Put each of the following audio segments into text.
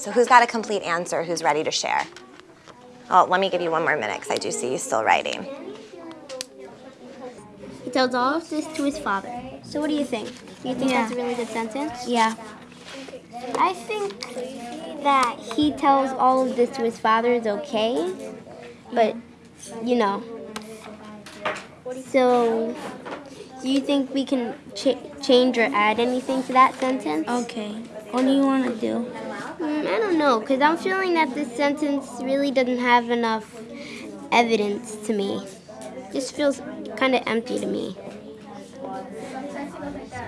So who's got a complete answer? Who's ready to share? Oh, let me give you one more minute because I do see you still writing. He tells all of this to his father. So what do you think? You think Yeah. that's a really good sentence? Yeah. I think that he tells all of this to his father is okay, but you know. So, do you think we can ch- change or add anything to that sentence? Okay. What do you want to do? Mm, I don't know, because I'm feeling that this sentence really doesn't have enough evidence to me. It Just feels kind of empty to me.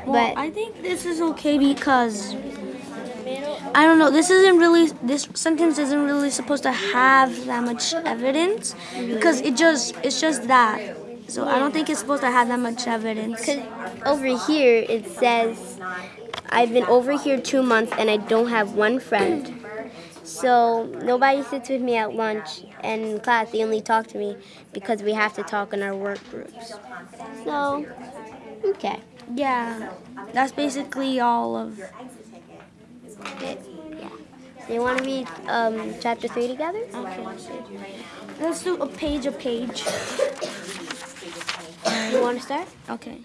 Well, But I think this is okay because I don't know. This isn't really this sentence isn't really supposed to have that much evidence because it just it's just that. So I don't think it's supposed to have that much evidence. Because over here it says, I've been over here two months and I don't have one friend. So nobody sits with me at lunch and in class they only talk to me because we have to talk in our work groups. So, okay. Yeah, that's basically all of. it. Yeah. So you want to read um, chapter three together? Okay. Let's do a page a page. You want to start? Okay.